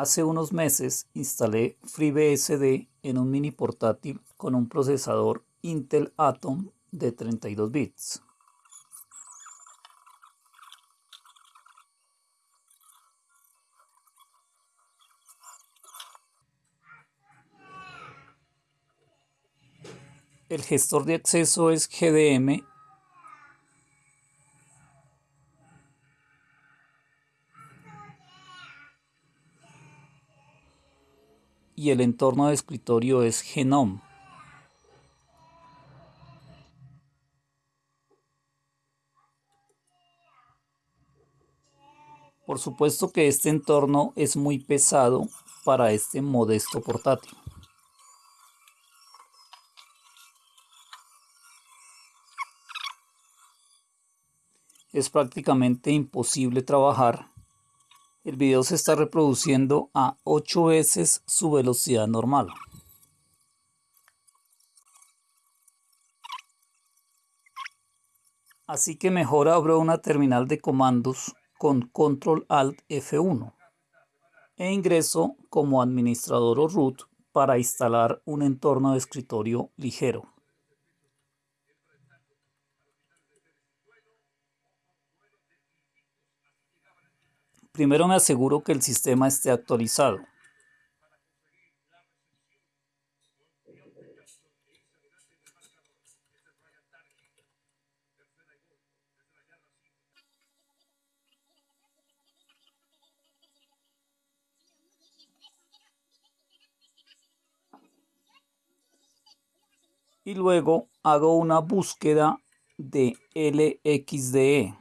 Hace unos meses instalé FreeBSD en un mini portátil con un procesador Intel Atom de 32 bits. El gestor de acceso es GDM y el entorno de escritorio es Genome. Por supuesto que este entorno es muy pesado para este modesto portátil. Es prácticamente imposible trabajar el video se está reproduciendo a 8 veces su velocidad normal. Así que mejor abro una terminal de comandos con Control Alt F1 e ingreso como administrador o root para instalar un entorno de escritorio ligero. Primero me aseguro que el sistema esté actualizado. y luego hago una búsqueda de LXDE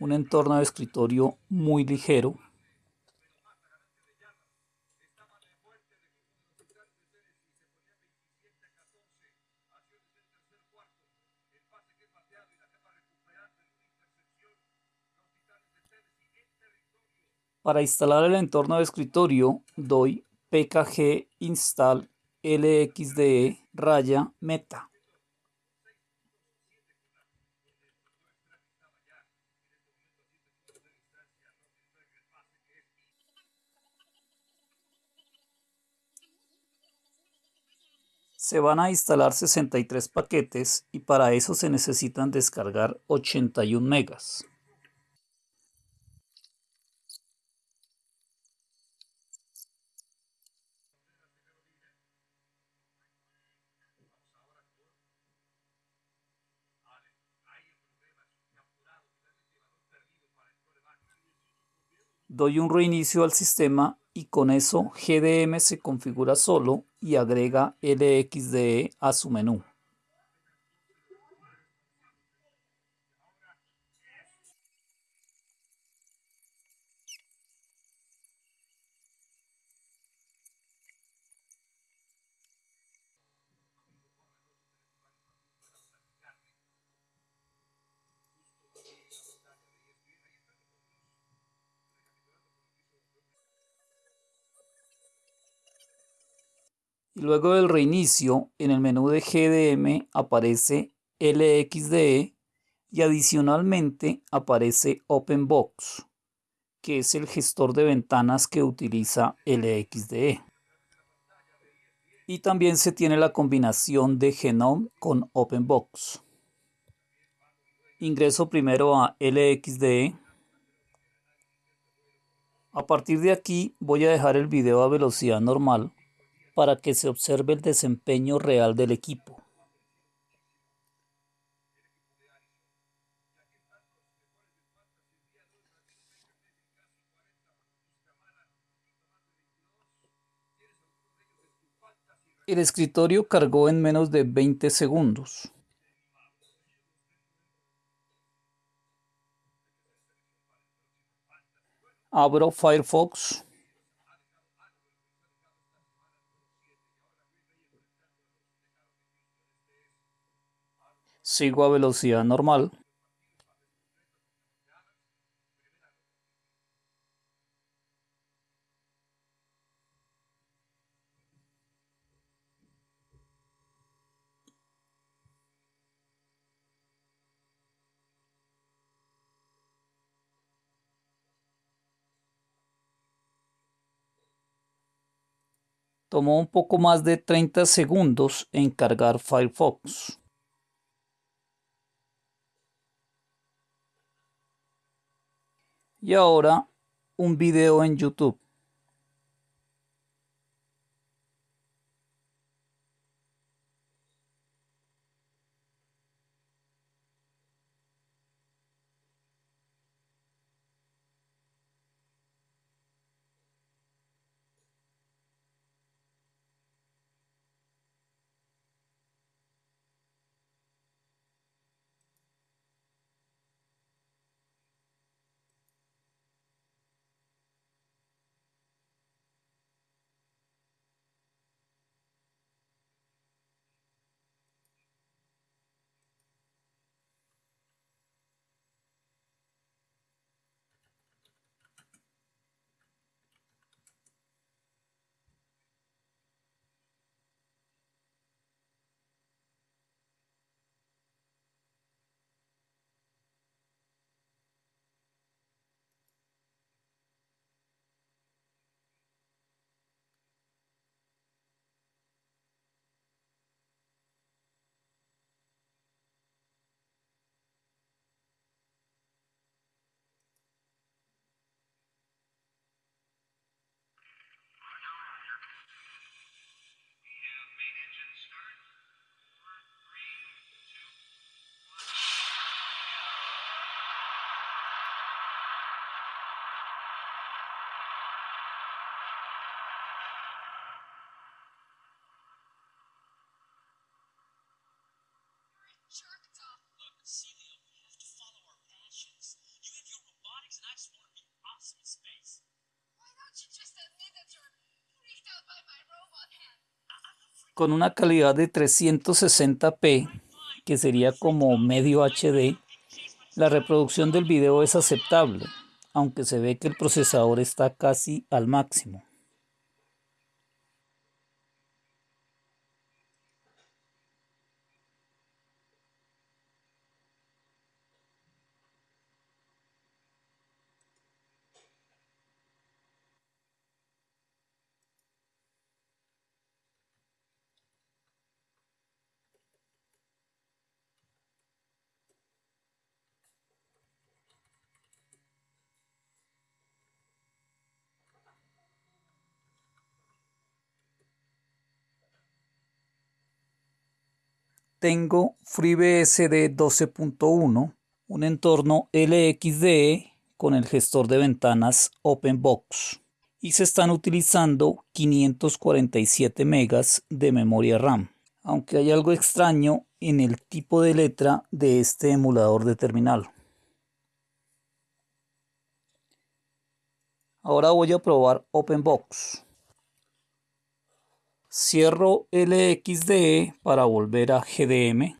un entorno de escritorio muy ligero. Para instalar el entorno de escritorio doy pkg install lxde raya meta. Se van a instalar 63 paquetes y para eso se necesitan descargar 81 megas. Doy un reinicio al sistema y con eso GDM se configura solo y agrega LXDE a su menú. Luego del reinicio, en el menú de GDM aparece LXDE y adicionalmente aparece OpenBox, que es el gestor de ventanas que utiliza LXDE. Y también se tiene la combinación de Genome con OpenBox. Ingreso primero a LXDE. A partir de aquí voy a dejar el video a velocidad normal para que se observe el desempeño real del equipo. El escritorio cargó en menos de 20 segundos. Abro Firefox. sigo a velocidad normal. Tomó un poco más de 30 segundos en cargar Firefox. Y ahora un video en YouTube. Con una calidad de 360p, que sería como medio HD, la reproducción del video es aceptable, aunque se ve que el procesador está casi al máximo. Tengo FreeBSD 12.1, un entorno LXDE con el gestor de ventanas OpenBox y se están utilizando 547 megas de memoria RAM, aunque hay algo extraño en el tipo de letra de este emulador de terminal. Ahora voy a probar OpenBox. Cierro LXDE para volver a GDM.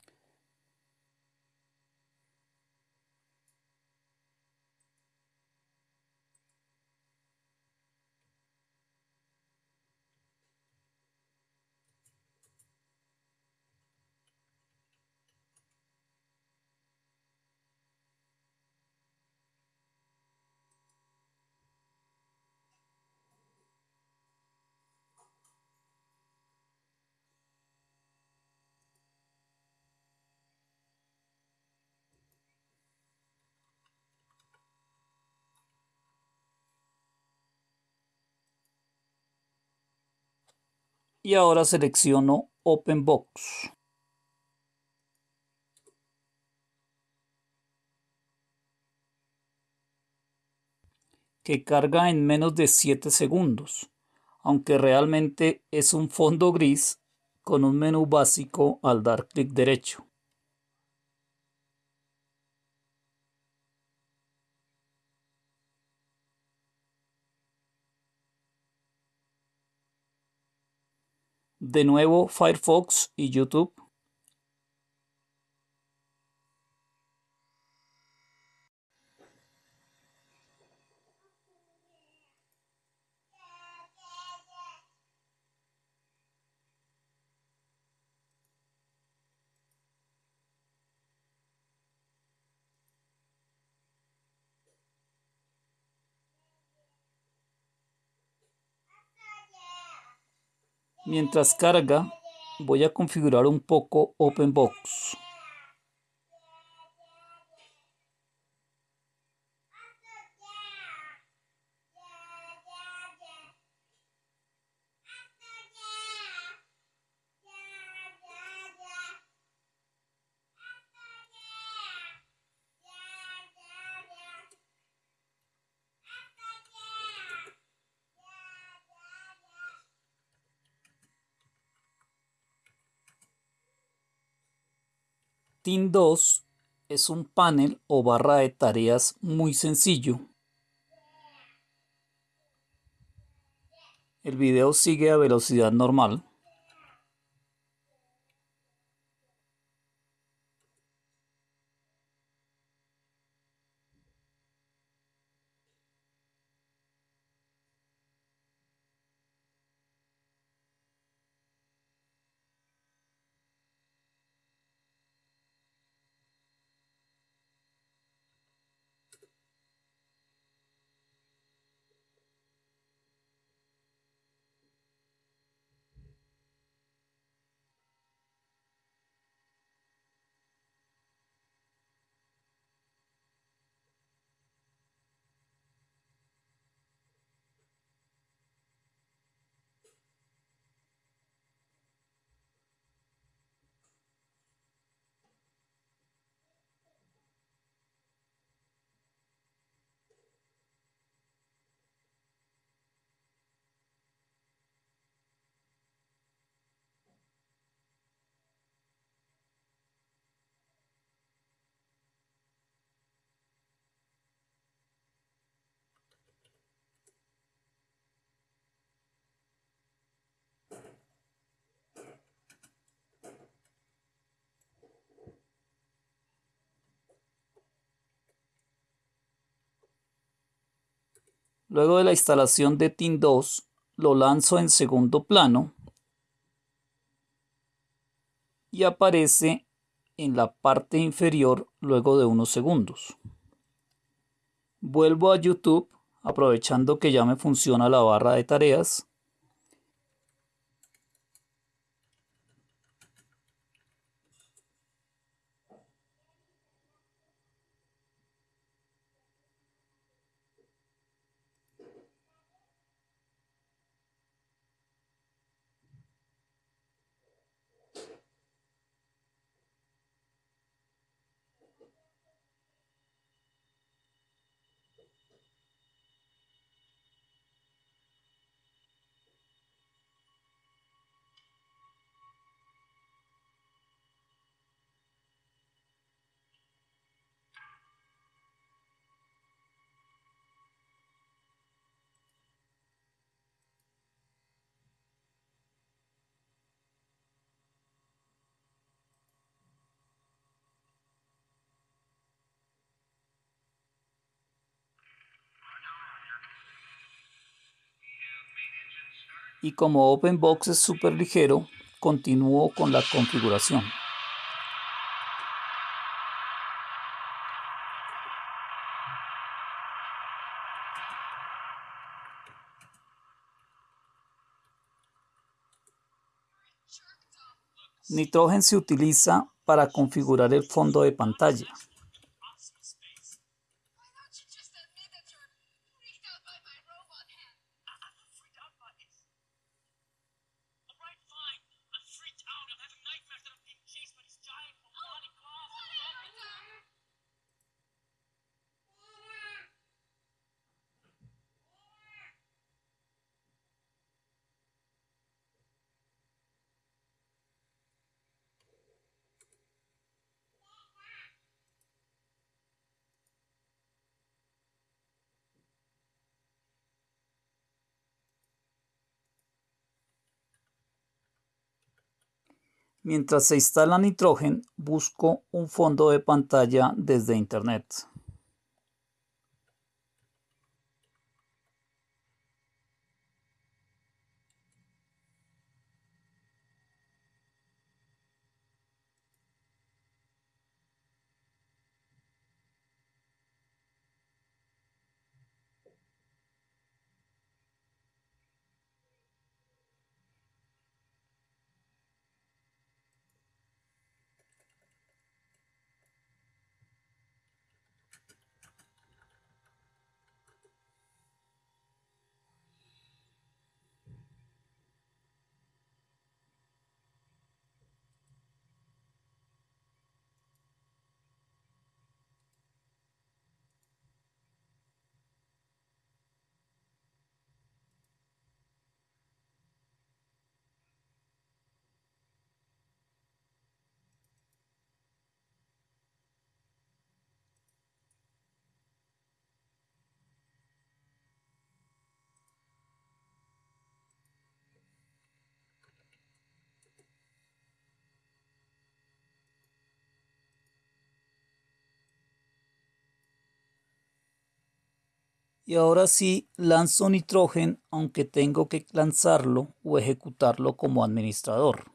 Y ahora selecciono OpenBox. que carga en menos de 7 segundos, aunque realmente es un fondo gris con un menú básico al dar clic derecho. De nuevo Firefox y YouTube. Mientras carga, voy a configurar un poco OpenBox. Team 2 es un panel o barra de tareas muy sencillo. El video sigue a velocidad normal. Luego de la instalación de Team 2, lo lanzo en segundo plano y aparece en la parte inferior luego de unos segundos. Vuelvo a YouTube aprovechando que ya me funciona la barra de tareas y como OpenBox es súper ligero, continúo con la configuración. Nitrogen se utiliza para configurar el fondo de pantalla. Mientras se instala Nitrogen, busco un fondo de pantalla desde Internet. Y ahora sí lanzo Nitrogen aunque tengo que lanzarlo o ejecutarlo como administrador.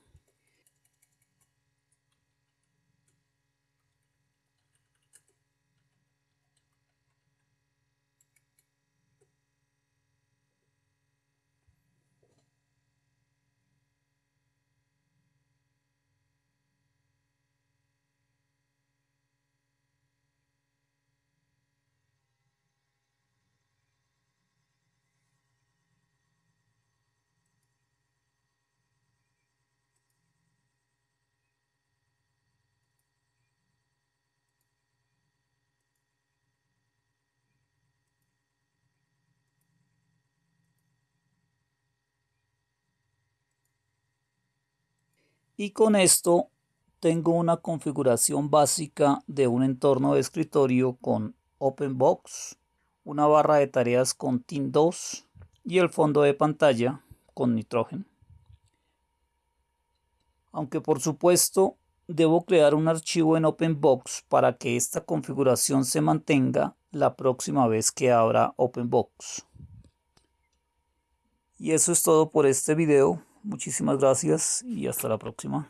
Y con esto tengo una configuración básica de un entorno de escritorio con OpenBox, una barra de tareas con Team 2 y el fondo de pantalla con Nitrogen. Aunque por supuesto debo crear un archivo en OpenBox para que esta configuración se mantenga la próxima vez que abra OpenBox. Y eso es todo por este video. Muchísimas gracias y hasta la próxima.